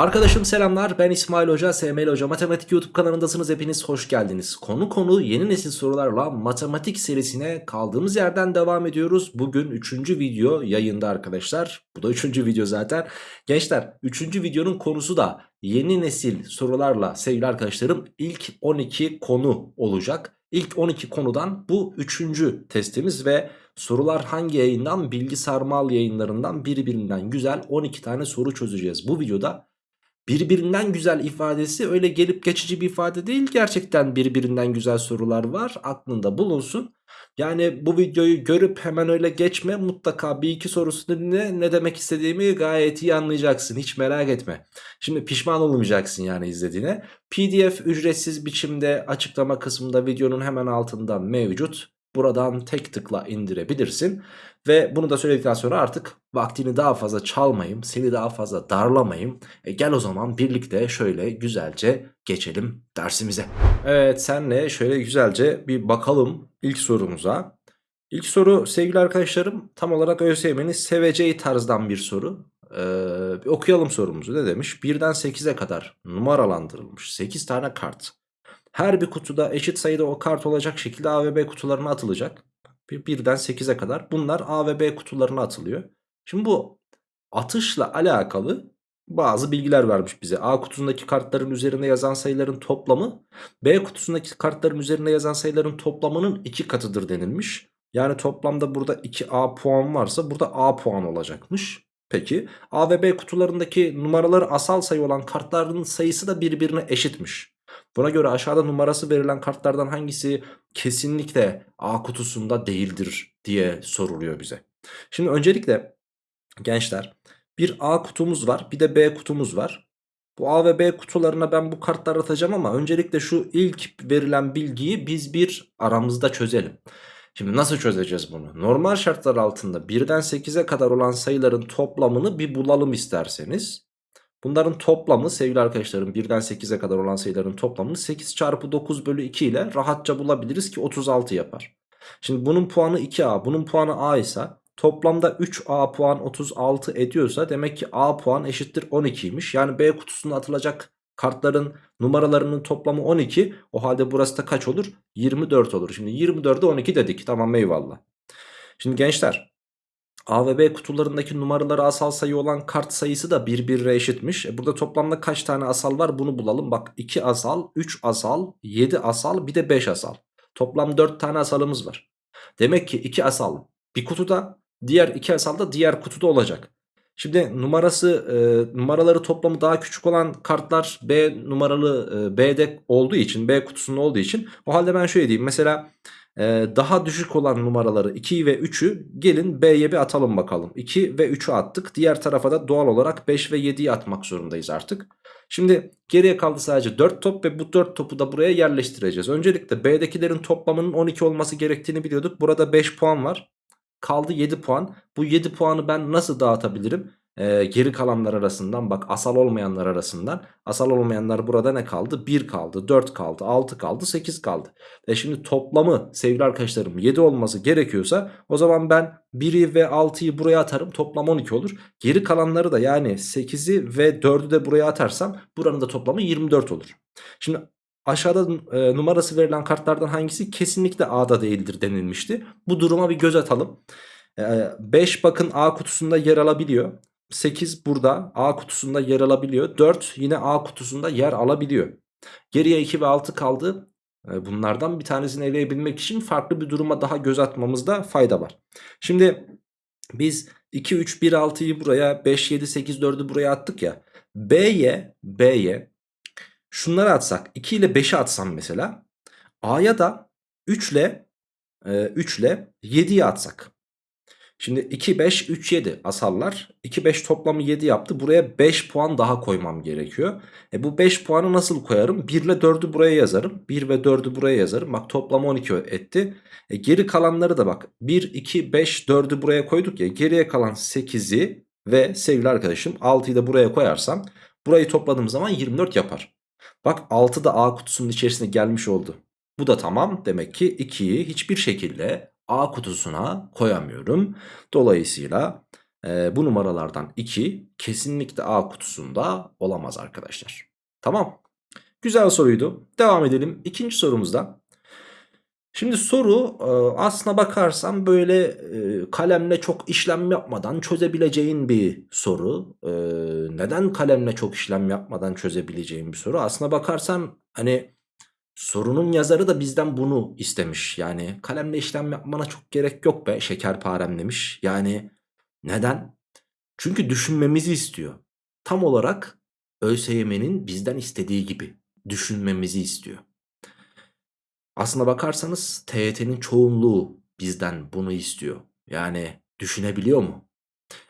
Arkadaşım selamlar ben İsmail Hoca SML Hoca Matematik YouTube kanalındasınız hepiniz hoş geldiniz. Konu konu yeni nesil sorularla matematik serisine kaldığımız yerden devam ediyoruz. Bugün 3. video yayında arkadaşlar. Bu da 3. video zaten. Gençler 3. videonun konusu da yeni nesil sorularla sevgili arkadaşlarım ilk 12 konu olacak. İlk 12 konudan bu 3. testimiz ve sorular hangi yayından? Bilgi Sarmal yayınlarından birbirinden güzel 12 tane soru çözeceğiz. Bu videoda birbirinden güzel ifadesi öyle gelip geçici bir ifade değil. Gerçekten birbirinden güzel sorular var. Aklında bulunsun. Yani bu videoyu görüp hemen öyle geçme. Mutlaka bir iki sorusunu dinle. Ne demek istediğimi gayet iyi anlayacaksın. Hiç merak etme. Şimdi pişman olmayacaksın yani izlediğine. PDF ücretsiz biçimde açıklama kısmında videonun hemen altında mevcut. Buradan tek tıkla indirebilirsin. Ve bunu da söyledikten sonra artık vaktini daha fazla çalmayayım, seni daha fazla darlamayayım. E gel o zaman birlikte şöyle güzelce geçelim dersimize. Evet senle şöyle güzelce bir bakalım ilk sorumuza. İlk soru sevgili arkadaşlarım tam olarak ÖSYM'nin seveceği tarzdan bir soru. Ee, bir okuyalım sorumuzu ne demiş? 1'den 8'e kadar numaralandırılmış 8 tane kart. Her bir kutuda eşit sayıda o kart olacak şekilde A ve B kutularına atılacak. 1'den 8'e kadar bunlar A ve B kutularına atılıyor. Şimdi bu atışla alakalı bazı bilgiler vermiş bize. A kutusundaki kartların üzerinde yazan sayıların toplamı B kutusundaki kartların üzerinde yazan sayıların toplamının 2 katıdır denilmiş. Yani toplamda burada 2A puan varsa burada A puan olacakmış. Peki A ve B kutularındaki numaraları asal sayı olan kartların sayısı da birbirine eşitmiş. Buna göre aşağıda numarası verilen kartlardan hangisi kesinlikle A kutusunda değildir diye soruluyor bize. Şimdi öncelikle gençler bir A kutumuz var bir de B kutumuz var. Bu A ve B kutularına ben bu kartları atacağım ama öncelikle şu ilk verilen bilgiyi biz bir aramızda çözelim. Şimdi nasıl çözeceğiz bunu? Normal şartlar altında 1'den 8'e kadar olan sayıların toplamını bir bulalım isterseniz. Bunların toplamı sevgili arkadaşlarım 1'den 8'e kadar olan sayıların toplamını 8 çarpı 9 bölü 2 ile rahatça bulabiliriz ki 36 yapar. Şimdi bunun puanı 2A bunun puanı A ise toplamda 3A puan 36 ediyorsa demek ki A puan eşittir 12'ymiş. Yani B kutusuna atılacak kartların numaralarının toplamı 12 o halde burası da kaç olur? 24 olur. Şimdi 24'e 12 dedik tamam eyvallah. Şimdi gençler A ve B kutularındaki numaraları asal sayı olan kart sayısı da birbirine eşitmiş. E burada toplamda kaç tane asal var bunu bulalım. Bak 2 asal, 3 asal, 7 asal bir de 5 asal. Toplam 4 tane asalımız var. Demek ki 2 asal bir kutuda diğer 2 asal da diğer kutuda olacak. Şimdi numarası e, numaraları toplamı daha küçük olan kartlar B numaralı e, B'de olduğu için B kutusunda olduğu için o halde ben şöyle diyeyim. Mesela daha düşük olan numaraları 2 ve 3'ü gelin B'ye bir atalım bakalım. 2 ve 3'ü attık. Diğer tarafa da doğal olarak 5 ve 7'yi atmak zorundayız artık. Şimdi geriye kaldı sadece 4 top ve bu 4 topu da buraya yerleştireceğiz. Öncelikle B'dekilerin toplamının 12 olması gerektiğini biliyorduk. Burada 5 puan var. Kaldı 7 puan. Bu 7 puanı ben nasıl dağıtabilirim? E, geri kalanlar arasından bak asal olmayanlar arasından asal olmayanlar burada ne kaldı? 1 kaldı 4 kaldı 6 kaldı 8 kaldı. E şimdi toplamı sevgili arkadaşlarım 7 olması gerekiyorsa o zaman ben 1'i ve 6'yı buraya atarım toplam 12 olur. Geri kalanları da yani 8'i ve 4'ü de buraya atarsam buranın da toplamı 24 olur. Şimdi aşağıda e, numarası verilen kartlardan hangisi? Kesinlikle A'da değildir denilmişti. Bu duruma bir göz atalım. 5 e, bakın A kutusunda yer alabiliyor 8 burada A kutusunda yer alabiliyor. 4 yine A kutusunda yer alabiliyor. Geriye 2 ve 6 kaldı. E, bunlardan bir tanesini eleyebilmek için farklı bir duruma daha göz atmamızda fayda var. Şimdi biz 2, 3, 1, 6'yı buraya 5, 7, 8, 4'ü buraya attık ya. B'ye B'ye şunları atsak 2 ile 5'i atsam mesela A'ya da 3 ile 3 ile 7'yi atsak. Şimdi 2, 5, 3, 7 asallar. 2, 5 toplamı 7 yaptı. Buraya 5 puan daha koymam gerekiyor. E bu 5 puanı nasıl koyarım? 1 ile 4'ü buraya yazarım. 1 ve 4'ü buraya yazarım. Bak toplam 12 etti. E geri kalanları da bak. 1, 2, 5, 4'ü buraya koyduk ya. Geriye kalan 8'i ve sevgili arkadaşım 6'yı da buraya koyarsam burayı topladığım zaman 24 yapar. Bak 6 da A kutusunun içerisine gelmiş oldu. Bu da tamam. Demek ki 2'yi hiçbir şekilde A kutusuna koyamıyorum. Dolayısıyla e, bu numaralardan 2 kesinlikle A kutusunda olamaz arkadaşlar. Tamam. Güzel soruydu. Devam edelim. İkinci sorumuzda. Şimdi soru e, aslına bakarsam böyle e, kalemle çok işlem yapmadan çözebileceğin bir soru. E, neden kalemle çok işlem yapmadan çözebileceğin bir soru? Aslına bakarsan hani sorunun yazarı da bizden bunu istemiş. Yani kalemle işlem yapmana çok gerek yok be şekerparem demiş. Yani neden? Çünkü düşünmemizi istiyor. Tam olarak ÖSYM'nin bizden istediği gibi düşünmemizi istiyor. Aslına bakarsanız TYT'nin çoğunluğu bizden bunu istiyor. Yani düşünebiliyor mu?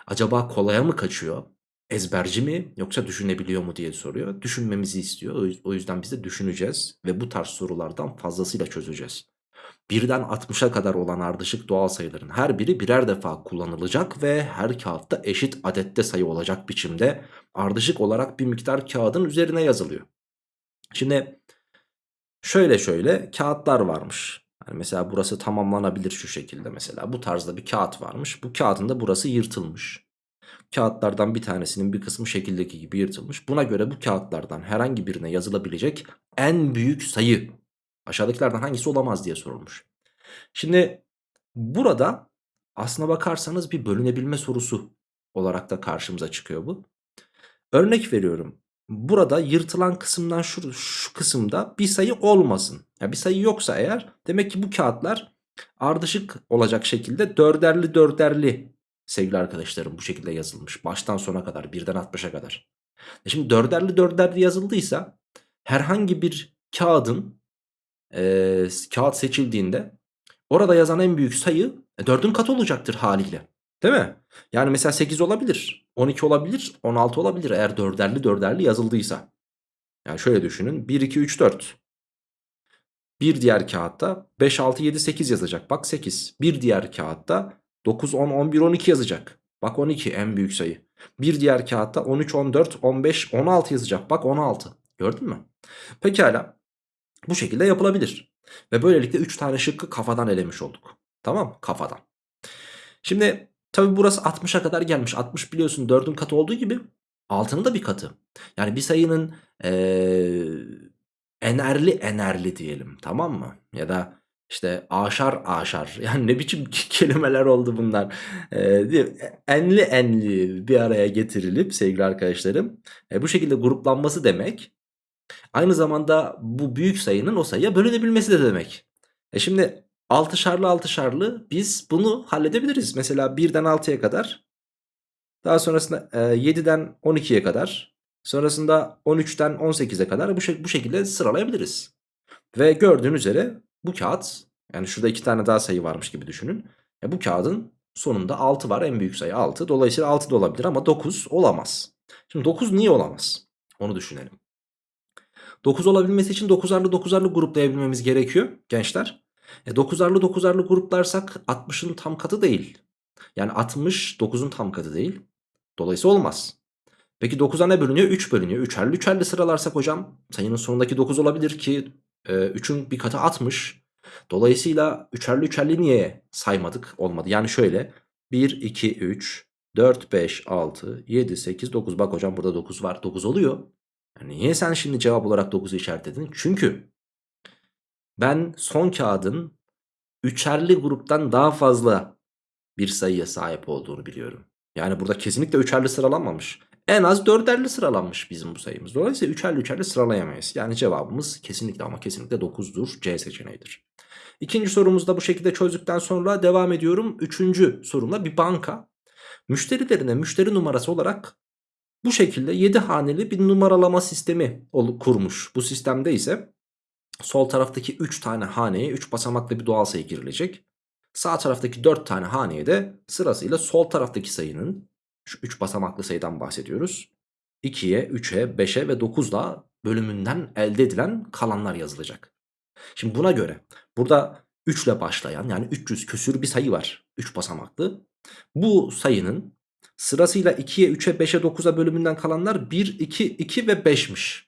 Acaba kolaya mı kaçıyor? Ezberci mi yoksa düşünebiliyor mu diye soruyor. Düşünmemizi istiyor. O yüzden biz de düşüneceğiz ve bu tarz sorulardan fazlasıyla çözeceğiz. Birden 60'a kadar olan ardışık doğal sayıların her biri birer defa kullanılacak ve her kağıtta eşit adette sayı olacak biçimde ardışık olarak bir miktar kağıdın üzerine yazılıyor. Şimdi şöyle şöyle kağıtlar varmış. Yani mesela burası tamamlanabilir şu şekilde mesela. Bu tarzda bir kağıt varmış. Bu kağıdın da burası yırtılmış. Kağıtlardan bir tanesinin bir kısmı şekildeki gibi yırtılmış. Buna göre bu kağıtlardan herhangi birine yazılabilecek en büyük sayı aşağıdakilerden hangisi olamaz diye sorulmuş. Şimdi burada aslına bakarsanız bir bölünebilme sorusu olarak da karşımıza çıkıyor bu. Örnek veriyorum. Burada yırtılan kısımdan şu, şu kısımda bir sayı olmasın. Yani bir sayı yoksa eğer demek ki bu kağıtlar ardışık olacak şekilde dörderli dörderli sevgili arkadaşlarım bu şekilde yazılmış. Baştan sona kadar birden 60'a kadar. E şimdi dörderli dörderli yazıldıysa herhangi bir kağıdın e, kağıt seçildiğinde orada yazan en büyük sayı e, 4'ün katı olacaktır haliyle. Değil mi? Yani mesela 8 olabilir, 12 olabilir, 16 olabilir eğer dörderli dörderli yazıldıysa. Yani şöyle düşünün 1, 2, 3, 4. Bir diğer kağıtta 5, 6, 7, 8 yazacak. Bak 8. Bir diğer kağıtta 9, 10, 11, 12 yazacak. Bak 12 en büyük sayı. Bir diğer kağıtta 13, 14, 15, 16 yazacak. Bak 16. Gördün mü? Pekala. Bu şekilde yapılabilir. Ve böylelikle 3 tane şıkkı kafadan elemiş olduk. Tamam Kafadan. Şimdi tabi burası 60'a kadar gelmiş. 60 biliyorsun 4'ün katı olduğu gibi 6'nın da bir katı. Yani bir sayının ee, enerli enerli diyelim tamam mı? Ya da işte aşar aşar yani ne biçim kelimeler oldu bunlar. Ee, enli enli bir araya getirilip sevgili arkadaşlarım e, bu şekilde gruplanması demek Aynı zamanda bu büyük sayının o sayıya bölünebilmesi de demek. E şimdi altışarlı altışarlı biz bunu halledebiliriz. Mesela 1'den 6'ya kadar. Daha sonrasında e, 7'den 12'ye kadar. Sonrasında 13'ten 18'e kadar bu, bu şekilde sıralayabiliriz. Ve gördüğünüz üzere bu kağıt yani şurada iki tane daha sayı varmış gibi düşünün. E bu kağıdın sonunda 6 var en büyük sayı 6. Dolayısıyla 6 da olabilir ama 9 olamaz. Şimdi 9 niye olamaz? Onu düşünelim. 9 olabilmesi için 9'arlı 9'arlı gruplayabilmemiz gerekiyor gençler. E 9'arlı 9'arlı gruplarsak 60'ın tam katı değil. Yani 60 9'un tam katı değil. Dolayısıyla olmaz. Peki 9'a ne bölünüyor? 3 bölünüyor. 3'erli 3'erli sıralarsak hocam sayının sonundaki 9 olabilir ki 3'ün bir katı 60. Dolayısıyla 3'erli 3'erli niye saymadık? Olmadı. Yani şöyle 1, 2, 3, 4, 5, 6, 7, 8, 9. Bak hocam burada 9 var. 9 oluyor. Yani niye sen şimdi cevap olarak 9'u işaretledin? Çünkü ben son kağıdın üçerli gruptan daha fazla bir sayıya sahip olduğunu biliyorum. Yani burada kesinlikle üçerli sıralanmamış. En az dörderli sıralanmış bizim bu sayımız. Dolayısıyla üçerli üçerli sıralayamayız. Yani cevabımız kesinlikle ama kesinlikle 9'dur. C seçeneğidir. İkinci sorumuzda bu şekilde çözdükten sonra devam ediyorum. Üçüncü sorumla bir banka müşterilerine müşteri numarası olarak bu şekilde 7 haneli bir numaralama sistemi kurmuş. Bu sistemde ise sol taraftaki 3 tane haneye 3 basamaklı bir doğal sayı girilecek. Sağ taraftaki 4 tane haneye de sırasıyla sol taraftaki sayının şu 3 basamaklı sayıdan bahsediyoruz. 2'ye, 3'e, 5'e ve 9'da bölümünden elde edilen kalanlar yazılacak. Şimdi buna göre burada 3 ile başlayan yani 300 küsür bir sayı var. 3 basamaklı. Bu sayının Sırasıyla 2'ye 3'e 5'e 9'a bölümünden kalanlar 1, 2, 2 ve 5'miş.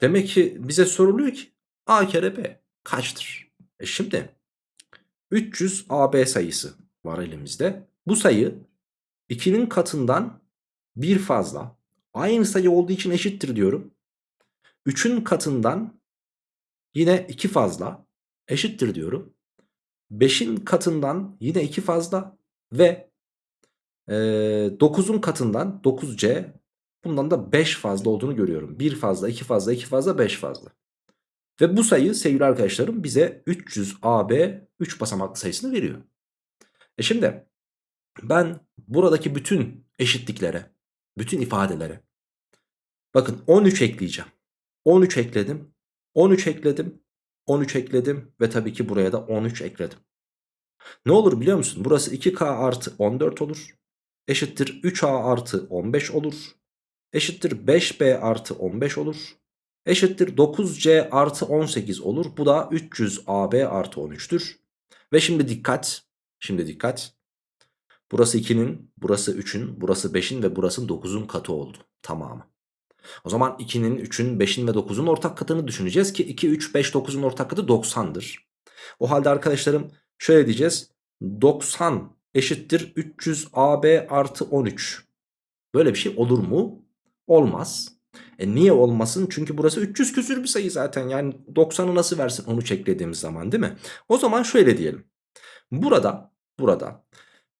Demek ki bize soruluyor ki A kere B kaçtır? E şimdi 300 AB sayısı var elimizde. Bu sayı 2'nin katından bir fazla. Aynı sayı olduğu için eşittir diyorum. 3'ün katından yine 2 fazla eşittir diyorum. 5'in katından yine 2 fazla ve e, 9'un katından 9C bundan da 5 fazla olduğunu görüyorum. 1 fazla, 2 fazla, 2 fazla, 5 fazla. Ve bu sayı sevgili arkadaşlarım bize 300AB 3 basamaklı sayısını veriyor. E şimdi ben buradaki bütün eşitliklere, bütün ifadelere bakın 13 ekleyeceğim. 13 ekledim, 13 ekledim, 13 ekledim ve tabii ki buraya da 13 ekledim. Ne olur biliyor musun? Burası 2K artı 14 olur. Eşittir 3A artı 15 olur. Eşittir 5B artı 15 olur. Eşittir 9C artı 18 olur. Bu da 300AB artı 13'tür. Ve şimdi dikkat. Şimdi dikkat. Burası 2'nin, burası 3'ün, burası 5'in ve burası 9'un katı oldu. Tamamı. O zaman 2'nin, 3'ün, 5'in ve 9'un ortak katını düşüneceğiz ki 2, 3, 5, 9'un ortak katı 90'dır. O halde arkadaşlarım şöyle diyeceğiz. 90 eşittir 300 AB artı 13. Böyle bir şey olur mu? Olmaz. E niye olmasın? Çünkü burası 300 küsür bir sayı zaten. Yani 90'ı nasıl versin onu çeklediğimiz zaman değil mi? O zaman şöyle diyelim. Burada, burada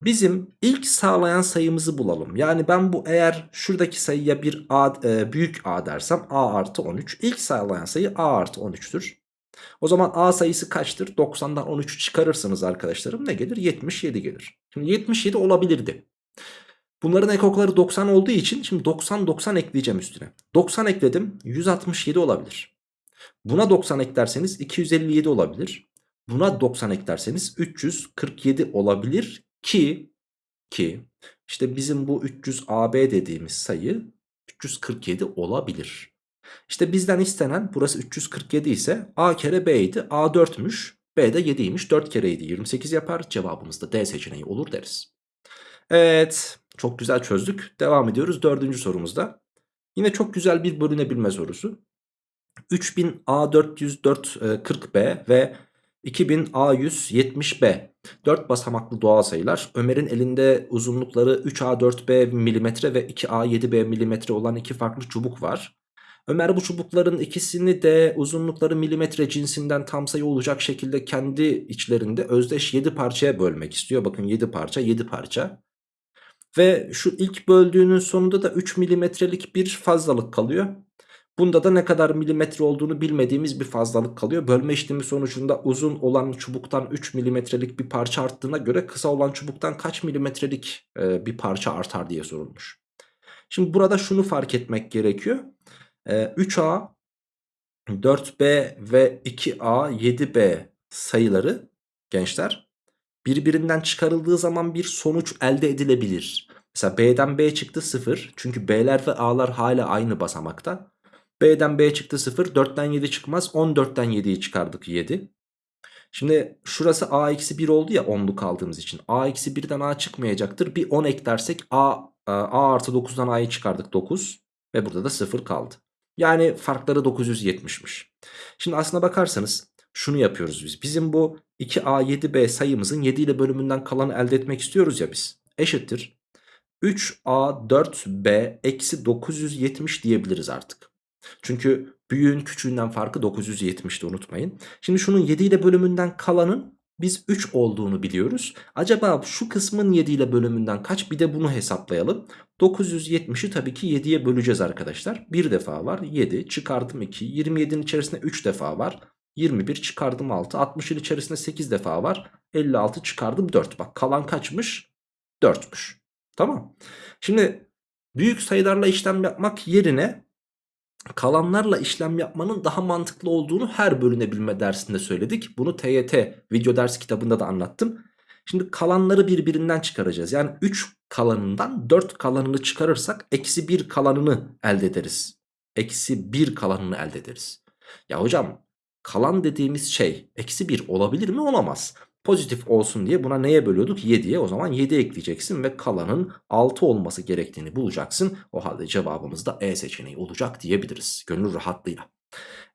bizim ilk sağlayan sayımızı bulalım. Yani ben bu eğer şuradaki sayıya bir A, e, büyük A dersem A artı 13. İlk sağlayan sayı A artı 13'tür. O zaman A sayısı kaçtır? 90'dan 13'ü çıkarırsanız arkadaşlarım ne gelir? 77 gelir. Şimdi 77 olabilirdi. Bunların ekokları 90 olduğu için şimdi 90 90 ekleyeceğim üstüne. 90 ekledim 167 olabilir. Buna 90 eklerseniz 257 olabilir. Buna 90 eklerseniz 347 olabilir ki ki işte bizim bu 300 AB dediğimiz sayı 347 olabilir. İşte bizden istenen burası 347 ise A kere B idi. A 4'müş. B de 7'ymiş. 4 kereydi 28 yapar. Cevabımız da D seçeneği olur deriz. Evet. Çok güzel çözdük. Devam ediyoruz dördüncü sorumuzda. Yine çok güzel bir bölünebilme sorusu. 3000 A404 40B ve 2000 A170B 4 basamaklı doğal sayılar. Ömer'in elinde uzunlukları 3A4B milimetre ve 2A7B milimetre olan iki farklı çubuk var. Ömer bu çubukların ikisini de uzunlukları milimetre cinsinden tam sayı olacak şekilde kendi içlerinde özdeş 7 parçaya bölmek istiyor. Bakın 7 parça 7 parça. Ve şu ilk böldüğünün sonunda da 3 milimetrelik bir fazlalık kalıyor. Bunda da ne kadar milimetre olduğunu bilmediğimiz bir fazlalık kalıyor. Bölme işlemi sonucunda uzun olan çubuktan 3 milimetrelik bir parça arttığına göre kısa olan çubuktan kaç milimetrelik e, bir parça artar diye sorulmuş. Şimdi burada şunu fark etmek gerekiyor. 3A, 4B ve 2A, 7B sayıları gençler birbirinden çıkarıldığı zaman bir sonuç elde edilebilir. Mesela B'den B çıktı 0 çünkü B'ler ve A'lar hala aynı basamakta. B'den B çıktı 0 4'ten 7 çıkmaz 14'ten 7'yi çıkardık 7. Şimdi şurası A eksi 1 oldu ya 10'luk aldığımız için. A eksi 1'den A çıkmayacaktır. Bir 10 eklersek A, A artı 9'dan A'yı çıkardık 9. Ve burada da 0 kaldı. Yani farkları 970'miş. Şimdi aslına bakarsanız şunu yapıyoruz biz. Bizim bu 2A7B sayımızın 7 ile bölümünden kalanı elde etmek istiyoruz ya biz. Eşittir. 3A4B eksi 970 diyebiliriz artık. Çünkü büyüğün küçüğünden farkı 970'ti unutmayın. Şimdi şunun 7 ile bölümünden kalanın biz 3 olduğunu biliyoruz. Acaba şu kısmın 7 ile bölümünden kaç bir de bunu hesaplayalım. 970'i tabii ki 7'ye böleceğiz arkadaşlar. Bir defa var 7 çıkardım 2 27'nin içerisinde 3 defa var. 21 çıkardım 6 60'ın içerisinde 8 defa var. 56 çıkardım 4 bak kalan kaçmış 4'müş. Tamam. Şimdi büyük sayılarla işlem yapmak yerine kalanlarla işlem yapmanın daha mantıklı olduğunu her bölünebilme dersinde söyledik. Bunu TYT video ders kitabında da anlattım. Şimdi kalanları birbirinden çıkaracağız. Yani 3 kalanından 4 kalanını çıkarırsak eksi 1 kalanını elde ederiz. Eksi 1 kalanını elde ederiz. Ya hocam kalan dediğimiz şey eksi 1 olabilir mi? Olamaz. Pozitif olsun diye buna neye bölüyorduk? 7'ye o zaman 7 ekleyeceksin ve kalanın 6 olması gerektiğini bulacaksın. O halde cevabımız da E seçeneği olacak diyebiliriz. Gönül rahatlığıyla.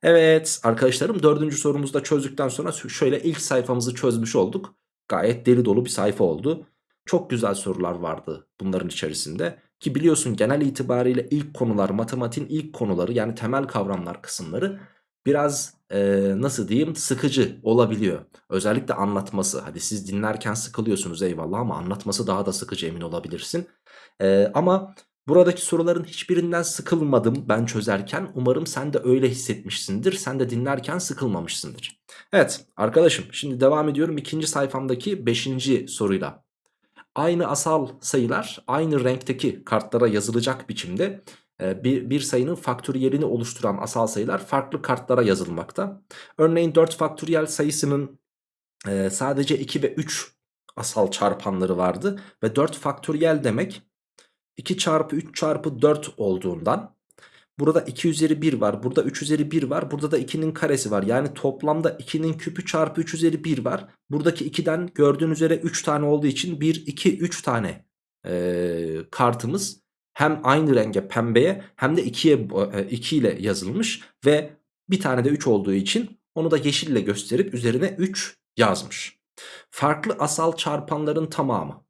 Evet arkadaşlarım dördüncü sorumuzu da çözdükten sonra şöyle ilk sayfamızı çözmüş olduk. Gayet deli dolu bir sayfa oldu. Çok güzel sorular vardı bunların içerisinde. Ki biliyorsun genel itibariyle ilk konular matematiğin ilk konuları yani temel kavramlar kısımları biraz e, nasıl diyeyim sıkıcı olabiliyor. Özellikle anlatması. Hadi siz dinlerken sıkılıyorsunuz eyvallah ama anlatması daha da sıkıcı emin olabilirsin. E, ama buradaki soruların hiçbirinden sıkılmadım ben çözerken. Umarım sen de öyle hissetmişsindir. Sen de dinlerken sıkılmamışsındır. Evet arkadaşım şimdi devam ediyorum ikinci sayfamdaki beşinci soruyla. Aynı asal sayılar aynı renkteki kartlara yazılacak biçimde bir, bir sayının faktöriyelini oluşturan asal sayılar farklı kartlara yazılmakta. Örneğin 4 faktöriyel sayısının e, sadece 2 ve 3 asal çarpanları vardı. Ve 4 faktöriyel demek 2 çarpı 3 çarpı 4 olduğundan burada 2 üzeri 1 var. Burada 3 üzeri 1 var. Burada da 2'nin karesi var. Yani toplamda 2'nin küpü çarpı 3 üzeri 1 var. Buradaki 2'den gördüğün üzere 3 tane olduğu için 1, 2, 3 tane e, kartımız hem aynı renge pembeye hem de 2'ye 2 ile yazılmış ve bir tane de 3 olduğu için onu da yeşille gösterip üzerine 3 yazmış. Farklı asal çarpanların tamamı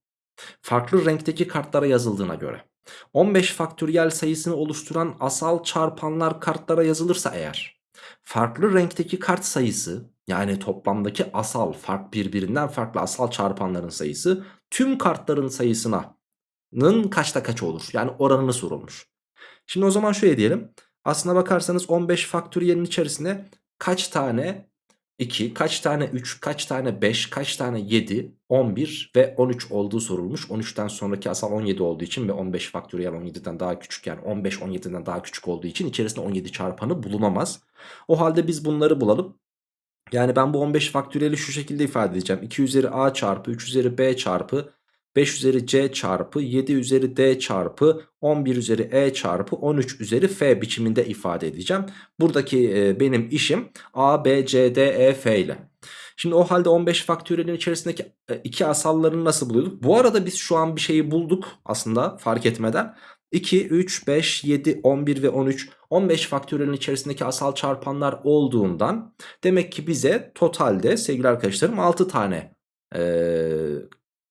farklı renkteki kartlara yazıldığına göre 15 faktöriyel sayısını oluşturan asal çarpanlar kartlara yazılırsa eğer farklı renkteki kart sayısı yani toplamdaki asal fark birbirinden farklı asal çarpanların sayısı tüm kartların sayısına nın kaçta kaç olur? Yani oranını sorulmuş. Şimdi o zaman şöyle diyelim. Aslına bakarsanız 15 faktöriyelin içerisinde kaç tane 2, kaç tane 3, kaç tane 5, kaç tane 7, 11 ve 13 olduğu sorulmuş. 13'ten sonraki asal 17 olduğu için ve 15 faktöriyel 17'den daha küçük yani 15 17'den daha küçük olduğu için içerisinde 17 çarpanı bulunamaz. O halde biz bunları bulalım. Yani ben bu 15 faktöriyeli şu şekilde ifade edeceğim. 2 üzeri a çarpı 3 üzeri b çarpı 5 üzeri c çarpı 7 üzeri d çarpı 11 üzeri e çarpı 13 üzeri f biçiminde ifade edeceğim. Buradaki e, benim işim a, b, c, d, e, f ile. Şimdi o halde 15 faktöriyelin içerisindeki e, iki asallarını nasıl buluyorduk? Bu arada biz şu an bir şeyi bulduk aslında fark etmeden. 2, 3, 5, 7, 11 ve 13 15 faktöriyelin içerisindeki asal çarpanlar olduğundan demek ki bize totalde sevgili arkadaşlarım 6 tane e,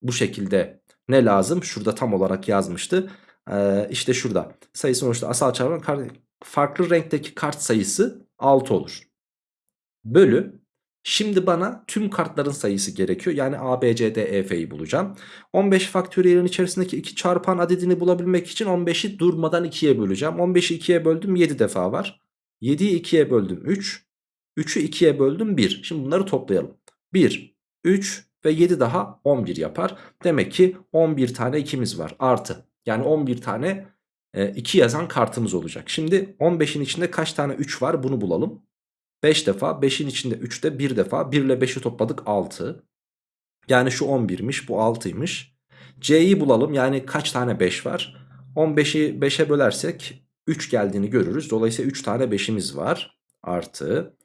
bu şekilde ne lazım? Şurada tam olarak yazmıştı. Ee, işte şurada sayı sonuçta asal çarpan farklı renkteki kart sayısı 6 olur. Bölü Şimdi bana tüm kartların sayısı gerekiyor. Yani A, B, C, D, E, F'yi bulacağım. 15 faktöriyelin içerisindeki 2 çarpan adedini bulabilmek için 15'i durmadan 2'ye böleceğim. 15'i 2'ye böldüm 7 defa var. 7'yi 2'ye böldüm 3. 3'ü 2'ye böldüm 1. Şimdi bunları toplayalım. 1, 3, ve 7 daha 11 yapar. Demek ki 11 tane 2'miz var artı. Yani 11 tane 2 e, yazan kartımız olacak. Şimdi 15'in içinde kaç tane 3 var bunu bulalım. 5 defa 5'in içinde 3 de 1 defa 1 ile 5'i topladık 6. Yani şu 11'miş bu 6'ymış. C'yi bulalım yani kaç tane 5 var. 15'i 5'e bölersek 3 geldiğini görürüz. Dolayısıyla 3 tane 5'imiz var. Artı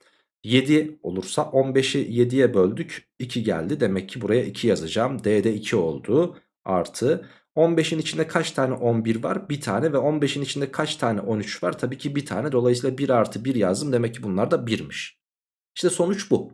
7 olursa 15'i 7'ye böldük 2 geldi. Demek ki buraya 2 yazacağım. D'de 2 oldu. Artı 15'in içinde kaç tane 11 var? Bir tane ve 15'in içinde kaç tane 13 var? Tabii ki bir tane. Dolayısıyla 1 artı 1 yazdım. Demek ki bunlar da 1'miş. İşte sonuç bu.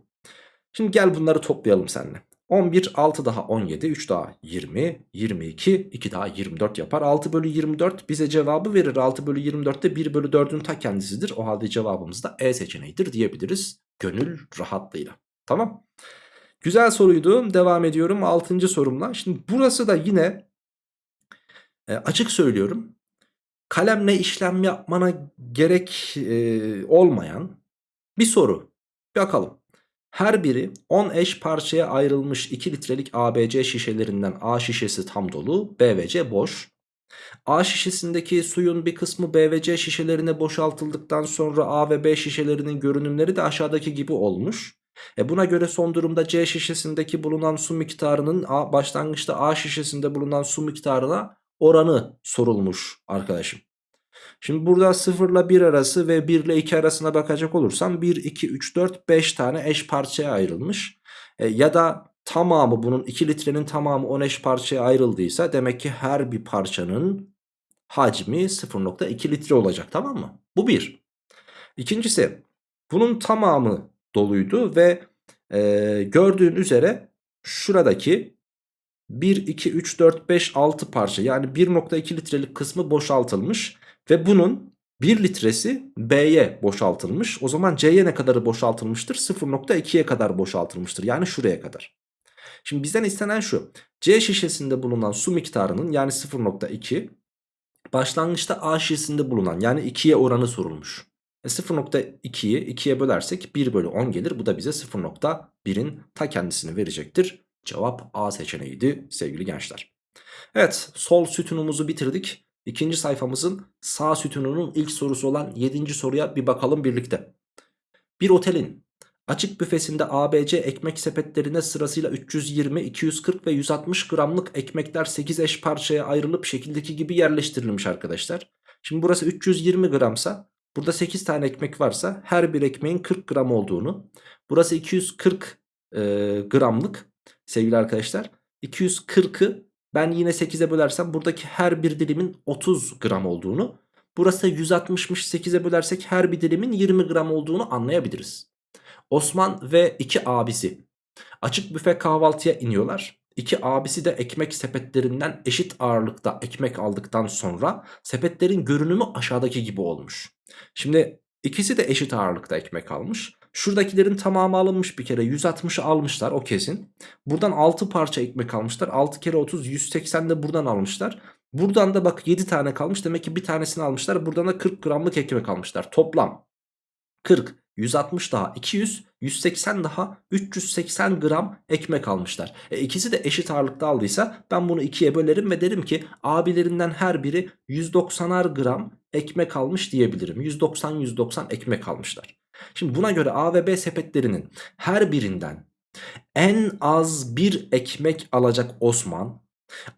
Şimdi gel bunları toplayalım seninle. 11 6 daha 17 3 daha 20 22 2 daha 24 yapar. 6 bölü 24 bize cevabı verir. 6 bölü 24 de 1 bölü 4'ün ta kendisidir. O halde cevabımız da E seçeneğidir diyebiliriz gönül rahatlığıyla. Tamam. Güzel soruydu. Devam ediyorum. 6. sorumla. Şimdi burası da yine e, açık söylüyorum. Kalemle işlem yapmana gerek e, olmayan bir soru. Bakalım her biri 10 eş parçaya ayrılmış 2 litrelik ABC şişelerinden A şişesi tam dolu, B ve C boş. A şişesindeki suyun bir kısmı B ve C şişelerine boşaltıldıktan sonra A ve B şişelerinin görünümleri de aşağıdaki gibi olmuş. E buna göre son durumda C şişesindeki bulunan su miktarının A, başlangıçta A şişesinde bulunan su miktarına oranı sorulmuş arkadaşım. Şimdi burada 0 ile 1 arası ve 1 ile 2 arasına bakacak olursam 1, 2, 3, 4, 5 tane eş parçaya ayrılmış. E, ya da tamamı bunun 2 litrenin tamamı 10 eş parçaya ayrıldıysa demek ki her bir parçanın hacmi 0.2 litre olacak tamam mı? Bu bir. İkincisi bunun tamamı doluydu ve e, gördüğün üzere şuradaki 1, 2, 3, 4, 5, 6 parça yani 1.2 litrelik kısmı boşaltılmış. Ve bunun 1 litresi B'ye boşaltılmış. O zaman C'ye ne kadarı boşaltılmıştır? 0.2'ye kadar boşaltılmıştır. Yani şuraya kadar. Şimdi bizden istenen şu. C şişesinde bulunan su miktarının yani 0.2 başlangıçta A şişesinde bulunan yani 2'ye oranı sorulmuş. E 0.2'yi 2'ye bölersek 1 bölü 10 gelir. Bu da bize 0.1'in ta kendisini verecektir. Cevap A seçeneğiydi sevgili gençler. Evet sol sütunumuzu bitirdik. İkinci sayfamızın sağ sütununun ilk sorusu olan 7. soruya bir bakalım birlikte. Bir otelin açık büfesinde ABC ekmek sepetlerine sırasıyla 320, 240 ve 160 gramlık ekmekler 8 eş parçaya ayrılıp şekildeki gibi yerleştirilmiş arkadaşlar. Şimdi burası 320 gramsa burada 8 tane ekmek varsa her bir ekmeğin 40 gram olduğunu burası 240 e, gramlık sevgili arkadaşlar 240'ı ben yine 8'e bölersem buradaki her bir dilimin 30 gram olduğunu burası 160'mış 8'e bölersek her bir dilimin 20 gram olduğunu anlayabiliriz. Osman ve iki abisi açık büfe kahvaltıya iniyorlar. İki abisi de ekmek sepetlerinden eşit ağırlıkta ekmek aldıktan sonra sepetlerin görünümü aşağıdaki gibi olmuş. Şimdi ikisi de eşit ağırlıkta ekmek almış. Şuradakilerin tamamı alınmış bir kere 160'ı almışlar o kesin. Buradan 6 parça ekmek almışlar 6 kere 30 180 de buradan almışlar. Buradan da bak 7 tane kalmış demek ki bir tanesini almışlar buradan da 40 gramlık ekmek almışlar toplam 40 160 daha 200 180 daha 380 gram ekmek almışlar. E ikisi de eşit ağırlıkta aldıysa ben bunu ikiye bölerim ve derim ki abilerinden her biri 190'ar gram ekmek almış diyebilirim. 190-190 ekmek almışlar. Şimdi buna göre A ve B sepetlerinin her birinden en az bir ekmek alacak Osman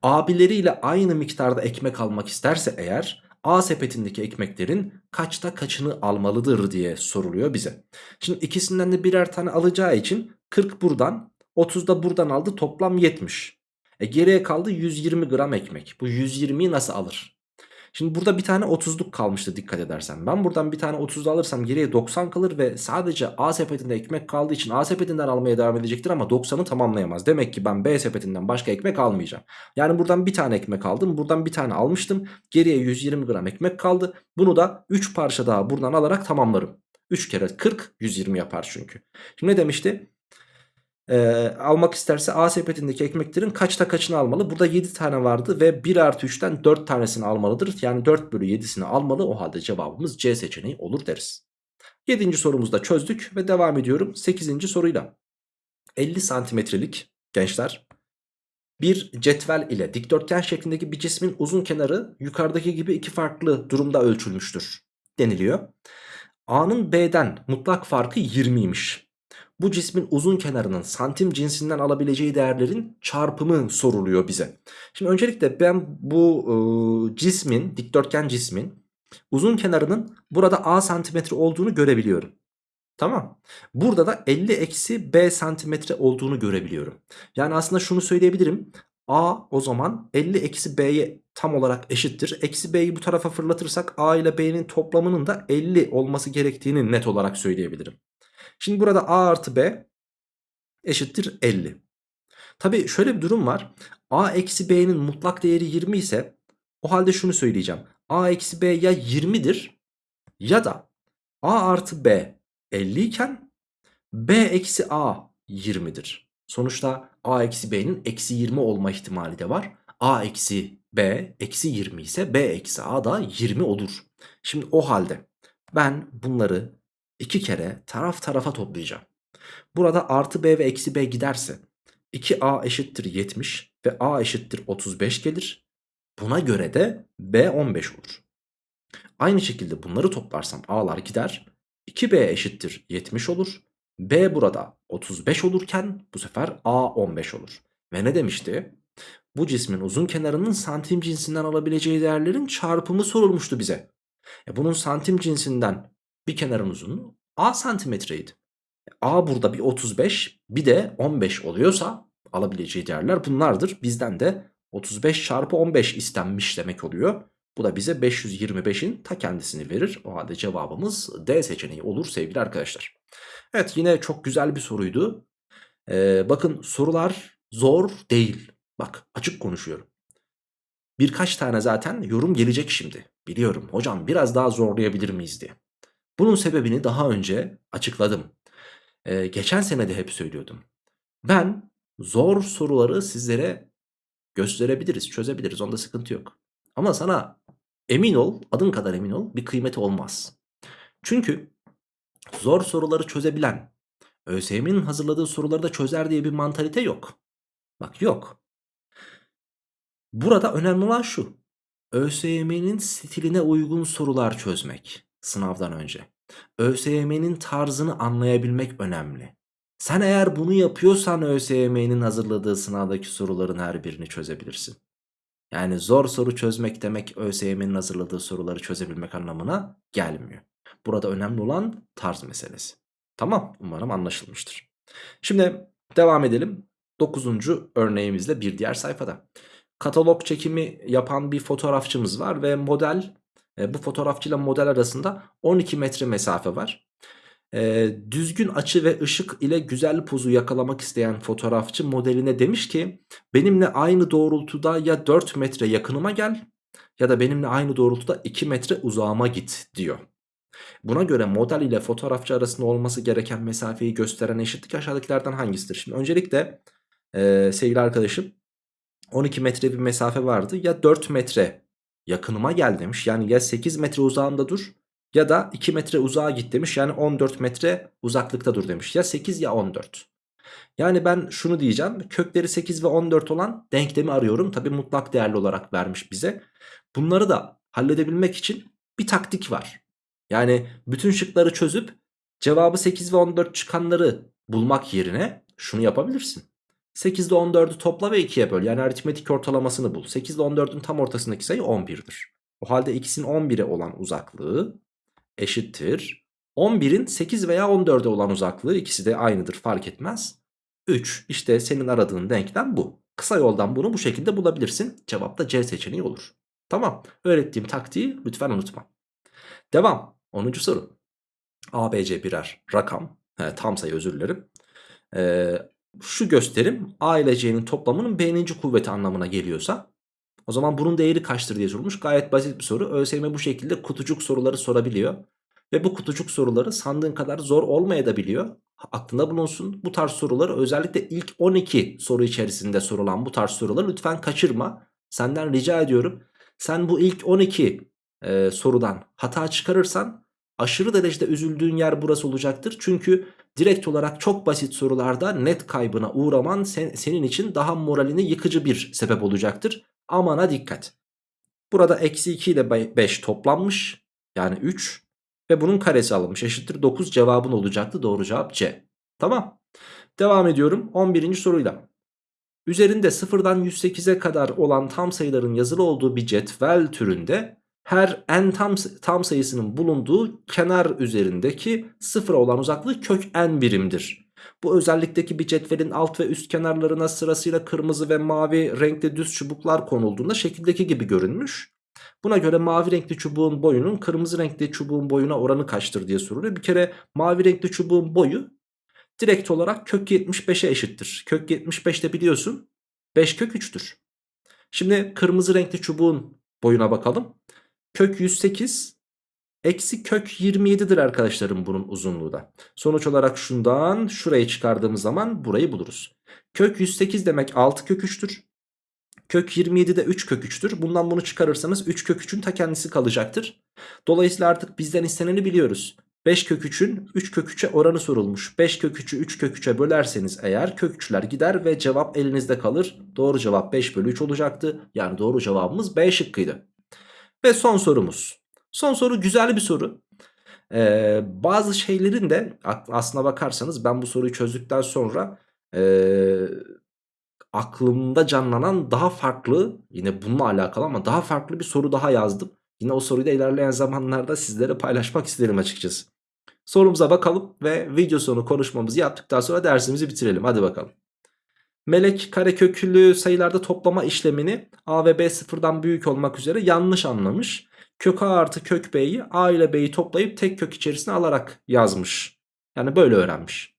abileriyle aynı miktarda ekmek almak isterse eğer A sepetindeki ekmeklerin kaçta kaçını almalıdır diye soruluyor bize. Şimdi ikisinden de birer tane alacağı için 40 buradan 30 da buradan aldı toplam 70. E geriye kaldı 120 gram ekmek. Bu 120'yi nasıl alır? Şimdi burada bir tane 30'luk kalmıştı dikkat edersen. Ben buradan bir tane 30 alırsam geriye 90 kalır ve sadece A sepetinde ekmek kaldığı için A sepetinden almaya devam edecektir ama 90'ı tamamlayamaz. Demek ki ben B sepetinden başka ekmek almayacağım. Yani buradan bir tane ekmek aldım. Buradan bir tane almıştım. Geriye 120 gram ekmek kaldı. Bunu da 3 parça daha buradan alarak tamamlarım. 3 kere 40 120 yapar çünkü. Şimdi ne demişti? E, almak isterse A sepetindeki ekmeklerin kaçta kaçını almalı? Burada 7 tane vardı ve 1 artı 3'ten 4 tanesini almalıdır. Yani 4 bölü 7'sini almalı. O halde cevabımız C seçeneği olur deriz. 7. sorumuzu da çözdük ve devam ediyorum 8. soruyla. 50 santimetrelik gençler bir cetvel ile dikdörtgen şeklindeki bir cismin uzun kenarı yukarıdaki gibi iki farklı durumda ölçülmüştür deniliyor. A'nın B'den mutlak farkı 20'ymiş bu cismin uzun kenarının santim cinsinden alabileceği değerlerin çarpımı soruluyor bize. Şimdi öncelikle ben bu e, cismin dikdörtgen cismin uzun kenarının burada a santimetre olduğunu görebiliyorum. Tamam. Burada da 50 eksi b santimetre olduğunu görebiliyorum. Yani aslında şunu söyleyebilirim. A o zaman 50 eksi b'ye tam olarak eşittir. Eksi b'yi bu tarafa fırlatırsak a ile b'nin toplamının da 50 olması gerektiğini net olarak söyleyebilirim. Şimdi burada a artı b eşittir 50. Tabi şöyle bir durum var. a eksi b'nin mutlak değeri 20 ise o halde şunu söyleyeceğim. a eksi b ya 20'dir ya da a artı b 50 iken b eksi a 20'dir. Sonuçta a eksi b'nin eksi 20 olma ihtimali de var. a eksi b eksi 20 ise b eksi a da 20 olur. Şimdi o halde ben bunları iki kere taraf tarafa toplayacağım. Burada artı b ve eksi b giderse 2a eşittir 70 ve a eşittir 35 gelir. Buna göre de b 15 olur. Aynı şekilde bunları toplarsam a'lar gider. 2b eşittir 70 olur. b burada 35 olurken bu sefer a 15 olur. Ve ne demişti? Bu cismin uzun kenarının santim cinsinden alabileceği değerlerin çarpımı sorulmuştu bize. E bunun santim cinsinden bir kenarın uzunluğu A santimetreydi. A burada bir 35 bir de 15 oluyorsa alabileceği değerler bunlardır. Bizden de 35 çarpı 15 istenmiş demek oluyor. Bu da bize 525'in ta kendisini verir. O halde cevabımız D seçeneği olur sevgili arkadaşlar. Evet yine çok güzel bir soruydu. Ee, bakın sorular zor değil. Bak açık konuşuyorum. Birkaç tane zaten yorum gelecek şimdi. Biliyorum hocam biraz daha zorlayabilir miyiz diye. Bunun sebebini daha önce açıkladım. Ee, geçen sene de hep söylüyordum. Ben zor soruları sizlere gösterebiliriz, çözebiliriz. Onda sıkıntı yok. Ama sana emin ol, adım kadar emin ol bir kıymeti olmaz. Çünkü zor soruları çözebilen, ÖSYM'nin hazırladığı soruları da çözer diye bir mantalite yok. Bak yok. Burada önemli olan şu. ÖSYM'nin stiline uygun sorular çözmek sınavdan önce. ÖSYM'nin tarzını anlayabilmek önemli. Sen eğer bunu yapıyorsan ÖSYM'nin hazırladığı sınavdaki soruların her birini çözebilirsin. Yani zor soru çözmek demek ÖSYM'nin hazırladığı soruları çözebilmek anlamına gelmiyor. Burada önemli olan tarz meselesi. Tamam umarım anlaşılmıştır. Şimdi devam edelim. 9. örneğimizle bir diğer sayfada. Katalog çekimi yapan bir fotoğrafçımız var ve model e, bu fotoğrafçıyla model arasında 12 metre mesafe var. E, düzgün açı ve ışık ile güzel pozu yakalamak isteyen fotoğrafçı modeline demiş ki benimle aynı doğrultuda ya 4 metre yakınıma gel ya da benimle aynı doğrultuda 2 metre uzağıma git diyor. Buna göre model ile fotoğrafçı arasında olması gereken mesafeyi gösteren eşitlik aşağıdakilerden hangisidir? Şimdi öncelikle e, sevgili arkadaşım 12 metre bir mesafe vardı ya 4 metre yakınıma gel demiş yani ya 8 metre uzağında dur ya da 2 metre uzağa git demiş yani 14 metre uzaklıkta dur demiş ya 8 ya 14. Yani ben şunu diyeceğim kökleri 8 ve 14 olan denklemi arıyorum tabi mutlak değerli olarak vermiş bize. Bunları da halledebilmek için bir taktik var. Yani bütün şıkları çözüp cevabı 8 ve 14 çıkanları bulmak yerine şunu yapabilirsin. 8 ile 14'ü topla ve 2'ye böl. Yani aritmetik ortalamasını bul. 8 ile 14'ün tam ortasındaki sayı 11'dir. O halde ikisinin 11'e olan uzaklığı eşittir. 11'in 8 veya 14'e olan uzaklığı ikisi de aynıdır fark etmez. 3 işte senin aradığın denklem bu. Kısa yoldan bunu bu şekilde bulabilirsin. Cevap da C seçeneği olur. Tamam öğrettiğim taktiği lütfen unutma. Devam 10. soru. ABC birer rakam. He, tam sayı özür dilerim. Ee, şu gösterim A ile C'nin toplamının B'ninci kuvveti anlamına geliyorsa o zaman bunun değeri kaçtır diye sorulmuş. Gayet basit bir soru. ÖSYM bu şekilde kutucuk soruları sorabiliyor. Ve bu kutucuk soruları sandığın kadar zor olmayabiliyor. Aklında bulunsun. Bu tarz soruları özellikle ilk 12 soru içerisinde sorulan bu tarz soruları lütfen kaçırma. Senden rica ediyorum. Sen bu ilk 12 e, sorudan hata çıkarırsan aşırı derecede üzüldüğün yer burası olacaktır. Çünkü direkt olarak çok basit sorularda net kaybına uğraman sen, senin için daha moralini yıkıcı bir sebep olacaktır. Amana dikkat. Burada eksi 2 ile 5 toplanmış. Yani 3. Ve bunun karesi alınmış. Eşittir 9 cevabın olacaktı. Doğru cevap C. Tamam. Devam ediyorum 11. soruyla. Üzerinde 0'dan 108'e kadar olan tam sayıların yazılı olduğu bir cetvel türünde her n tam, tam sayısının bulunduğu kenar üzerindeki sıfıra olan uzaklığı kök n birimdir. Bu özellikteki bir cetvelin alt ve üst kenarlarına sırasıyla kırmızı ve mavi renkli düz çubuklar konulduğunda şekildeki gibi görünmüş. Buna göre mavi renkli çubuğun boyunun kırmızı renkli çubuğun boyuna oranı kaçtır diye soruluyor. Bir kere mavi renkli çubuğun boyu direkt olarak kök 75'e eşittir. Kök 75 de biliyorsun 5 kök 3'tür. Şimdi kırmızı renkli çubuğun boyuna bakalım. Kök 108 eksi kök 27'dir arkadaşlarım bunun uzunluğu da. Sonuç olarak şundan şurayı çıkardığımız zaman burayı buluruz. Kök 108 demek 6 kök 3'tür. Kök 27 de 3 kök 3'tür. Bundan bunu çıkarırsanız 3 kök 3'ün ta kendisi kalacaktır. Dolayısıyla artık bizden isteneni biliyoruz. 5 kök 3'ün 3 kök 3'e oranı sorulmuş. 5 kök 3'ü 3 kök 3'e bölerseniz eğer kök 3'ler gider ve cevap elinizde kalır. Doğru cevap 5 bölü 3 olacaktı. Yani doğru cevabımız B şıkkıydı. Ve son sorumuz. Son soru güzel bir soru. Ee, bazı şeylerin de aslına bakarsanız ben bu soruyu çözdükten sonra e, aklımda canlanan daha farklı yine bununla alakalı ama daha farklı bir soru daha yazdım. Yine o soruyu da ilerleyen zamanlarda sizlere paylaşmak isterim açıkçası. Sorumuza bakalım ve video sonu konuşmamızı yaptıktan sonra dersimizi bitirelim. Hadi bakalım. Melek kareköklü sayılarda toplama işlemini a ve b sıfırdan büyük olmak üzere yanlış anlamış. Kök a artı kök b'yi a ile b'yi toplayıp tek kök içerisine alarak yazmış. Yani böyle öğrenmiş.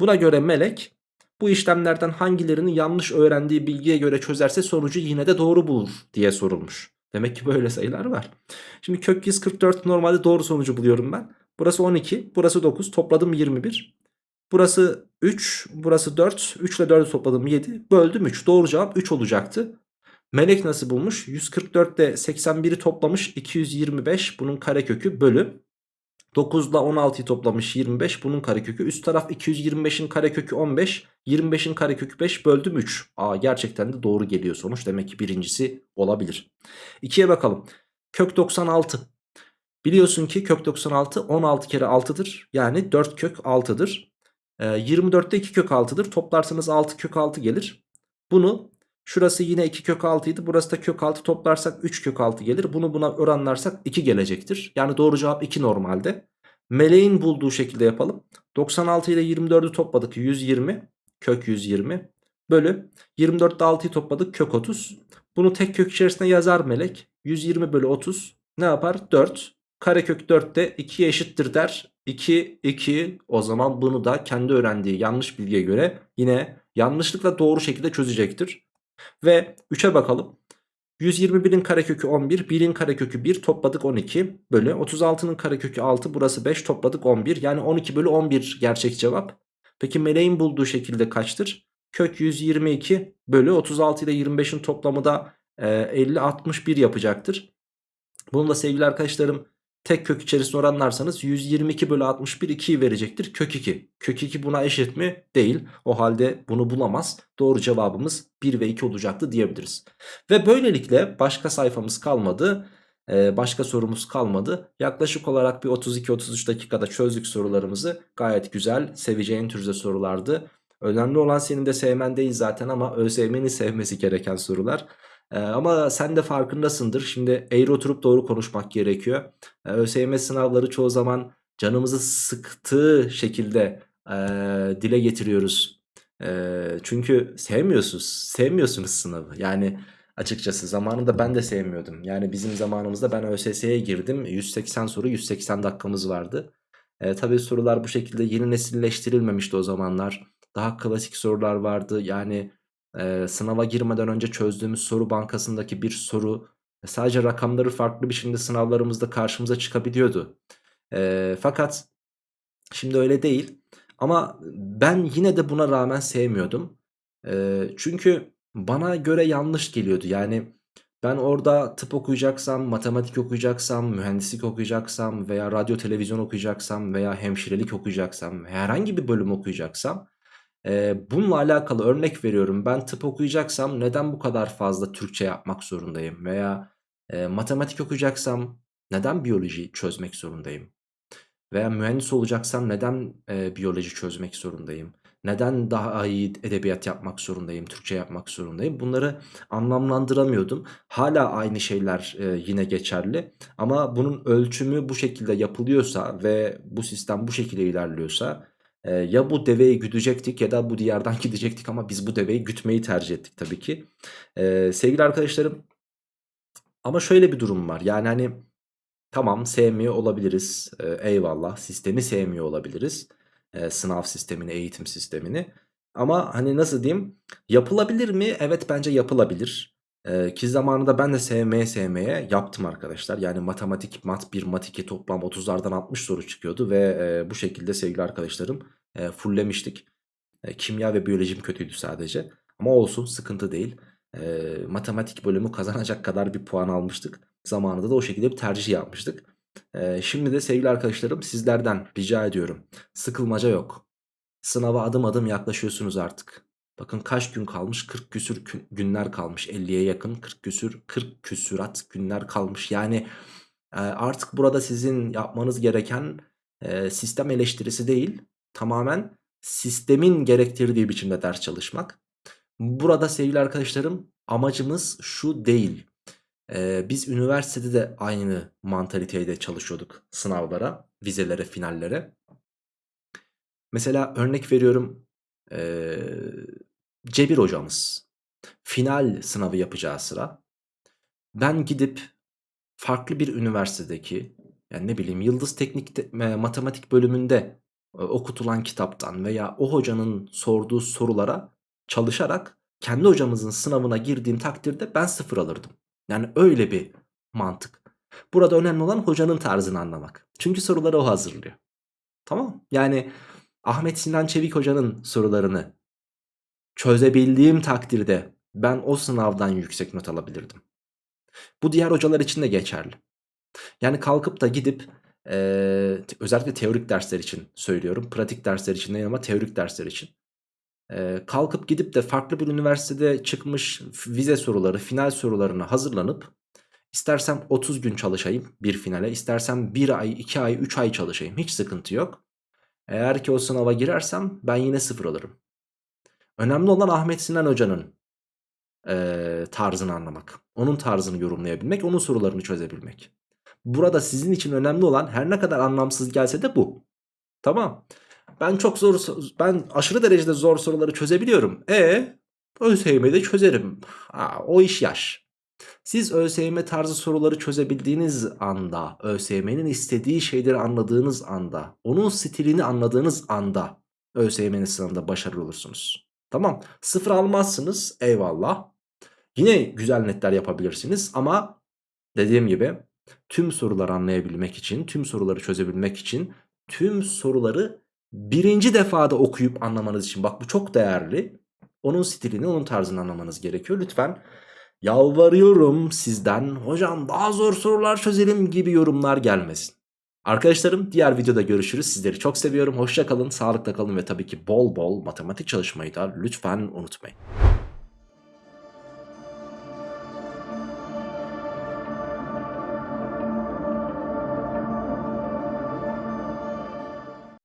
Buna göre melek bu işlemlerden hangilerini yanlış öğrendiği bilgiye göre çözerse sonucu yine de doğru bulur diye sorulmuş. Demek ki böyle sayılar var. Şimdi kök 144 normalde doğru sonucu buluyorum ben. Burası 12, burası 9, topladım 21. Burası 3, burası 4, 3 ile 4'ü topladım 7, böldüm 3. Doğru cevap 3 olacaktı. Melek nasıl bulmuş? 144 ile 81'i toplamış 225 bunun karekökü bölü. 9 ile 16'yı toplamış 25 bunun karekökü. Üst taraf 225'in karekökü 15. 25'in karekökü 5 böldüm 3. Aa gerçekten de doğru geliyor sonuç. Demek ki birincisi olabilir. 2'ye bakalım. Kök 96. Biliyorsun ki kök 96 16 kere 6'dır. Yani 4 kök 6'dır. Ee, 24'te 2 kök 6'dır. Toplarsanız 6 kök 6 gelir. Bunu şurası yine 2 kök 6 idi. Burası da kök 6 toplarsak 3 kök 6 gelir. Bunu buna oranlarsak 2 gelecektir. Yani doğru cevap 2 normalde. Meleğin bulduğu şekilde yapalım. 96 ile 24'ü topladık 120 kök 120 bölü 24'te 6'yı topladık kök 30. Bunu tek kök içerisinde yazar melek. 120 bölü 30 ne yapar? 4. Karekök 4 de 2'ye eşittir der. 2, 2 o zaman bunu da kendi öğrendiği yanlış bilgiye göre yine yanlışlıkla doğru şekilde çözecektir. Ve 3'e bakalım. 121'in karekökü 11, 1'in karekökü 1 topladık 12 bölü 36'nın karekökü 6 burası 5 topladık 11 yani 12 bölü 11 gerçek cevap. Peki meleğin bulduğu şekilde kaçtır? Kök 122 bölü 36 ile 25'in toplamı da e, 50-61 yapacaktır. Bunu da sevgili arkadaşlarım tek kök içerisinde oranlarsanız 122 bölü 61 2'yi verecektir. Kök 2. Kök 2 buna eşit mi? Değil. O halde bunu bulamaz. Doğru cevabımız 1 ve 2 olacaktı diyebiliriz. Ve böylelikle başka sayfamız kalmadı. Ee, başka sorumuz kalmadı. Yaklaşık olarak bir 32-33 dakikada çözdük sorularımızı. Gayet güzel, seveceğin türde sorulardı. Önemli olan senin de sevmen değil zaten ama ÖSYM'nin sevmesi gereken sorular. Ee, ama sen de farkındasındır. Şimdi eğri oturup doğru konuşmak gerekiyor. Ee, ÖSYM sınavları çoğu zaman canımızı sıktığı şekilde e, dile getiriyoruz. E, çünkü sevmiyorsunuz, sevmiyorsunuz sınavı. Yani açıkçası zamanında ben de sevmiyordum. Yani bizim zamanımızda ben ÖSS'ye girdim. 180 soru 180 dakikamız vardı. E, tabii sorular bu şekilde yeni nesilleştirilmemişti o zamanlar. Daha klasik sorular vardı. Yani e, sınava girmeden önce çözdüğümüz soru bankasındaki bir soru sadece rakamları farklı bir şekilde sınavlarımızda karşımıza çıkabiliyordu. E, fakat şimdi öyle değil. Ama ben yine de buna rağmen sevmiyordum. E, çünkü bana göre yanlış geliyordu. Yani ben orada tıp okuyacaksam, matematik okuyacaksam, mühendislik okuyacaksam veya radyo televizyon okuyacaksam veya hemşirelik okuyacaksam, herhangi bir bölüm okuyacaksam e, bununla alakalı örnek veriyorum. Ben tıp okuyacaksam neden bu kadar fazla Türkçe yapmak zorundayım? Veya e, matematik okuyacaksam neden biyoloji çözmek zorundayım? Veya mühendis olacaksam neden e, biyoloji çözmek zorundayım? Neden daha iyi edebiyat yapmak zorundayım, Türkçe yapmak zorundayım? Bunları anlamlandıramıyordum. Hala aynı şeyler e, yine geçerli. Ama bunun ölçümü bu şekilde yapılıyorsa ve bu sistem bu şekilde ilerliyorsa e, ya bu deveyi güdecektik ya da bu diyardan gidecektik ama biz bu deveyi gütmeyi tercih ettik tabii ki. E, sevgili arkadaşlarım ama şöyle bir durum var. Yani hani tamam sevmiyor olabiliriz. E, eyvallah sistemi sevmiyor olabiliriz. E, sınav sistemini, eğitim sistemini. Ama hani nasıl diyeyim yapılabilir mi? Evet bence yapılabilir. Ee, ki zamanında ben de sevmeye sevmeye yaptım arkadaşlar. Yani matematik mat 1 mat 2 toplam 30'lardan 60 soru çıkıyordu. Ve bu şekilde sevgili arkadaşlarım e, fulllemiştik. Kimya ve biyolojim kötüydü sadece. Ama olsun sıkıntı değil. Matematik bölümü kazanacak kadar bir puan almıştık. Zamanında da o şekilde bir tercih yapmıştık. Şimdi de sevgili arkadaşlarım sizlerden rica ediyorum. Sıkılmaca yok. Sınava adım adım yaklaşıyorsunuz artık. Bakın kaç gün kalmış? 40 küsür günler kalmış. 50'ye yakın 40 küsür 40 küsürat günler kalmış. Yani e, artık burada sizin yapmanız gereken e, sistem eleştirisi değil. Tamamen sistemin gerektirdiği biçimde ders çalışmak. Burada sevgili arkadaşlarım amacımız şu değil. Ee, biz üniversitede de aynı mantaliteyle çalışıyorduk sınavlara, vizelere, finallere. Mesela örnek veriyorum ee, Cebir hocamız final sınavı yapacağı sıra ben gidip farklı bir üniversitedeki yani ne bileyim Yıldız Teknik Matematik bölümünde e, okutulan kitaptan veya o hocanın sorduğu sorulara çalışarak kendi hocamızın sınavına girdiğim takdirde ben sıfır alırdım. Yani öyle bir mantık. Burada önemli olan hocanın tarzını anlamak. Çünkü soruları o hazırlıyor. Tamam Yani Ahmet Sinan Çevik hocanın sorularını çözebildiğim takdirde ben o sınavdan yüksek not alabilirdim. Bu diğer hocalar için de geçerli. Yani kalkıp da gidip e, özellikle teorik dersler için söylüyorum. Pratik dersler için değil ama teorik dersler için. E, kalkıp gidip de farklı bir üniversitede çıkmış vize soruları, final sorularına hazırlanıp istersem 30 gün çalışayım bir finale, istersem 1 ay, 2 ay, 3 ay çalışayım. Hiç sıkıntı yok. Eğer ki o sınava girersem ben yine sıfır alırım. Önemli olan Ahmet Sinan Hoca'nın e, tarzını anlamak. Onun tarzını yorumlayabilmek, onun sorularını çözebilmek. Burada sizin için önemli olan her ne kadar anlamsız gelse de bu. Tamam. Ben çok zor, ben aşırı derecede zor soruları çözebiliyorum. E ÖSYM'de çözerim. Aa, o iş yaş. Siz ÖSYM tarzı soruları çözebildiğiniz anda, ÖSYM'nin istediği şeyleri anladığınız anda, onun stilini anladığınız anda ÖSYM'nin sınavında başarılı olursunuz. Tamam sıfır almazsınız eyvallah. Yine güzel netler yapabilirsiniz ama dediğim gibi tüm soruları anlayabilmek için, tüm soruları çözebilmek için, tüm soruları birinci defada okuyup anlamanız için bak bu çok değerli. Onun stilini, onun tarzını anlamanız gerekiyor. Lütfen yalvarıyorum sizden hocam daha zor sorular çözelim gibi yorumlar gelmesin. Arkadaşlarım diğer videoda görüşürüz. Sizleri çok seviyorum. Hoşça kalın, sağlıkla kalın ve tabii ki bol bol matematik çalışmayı da lütfen unutmayın.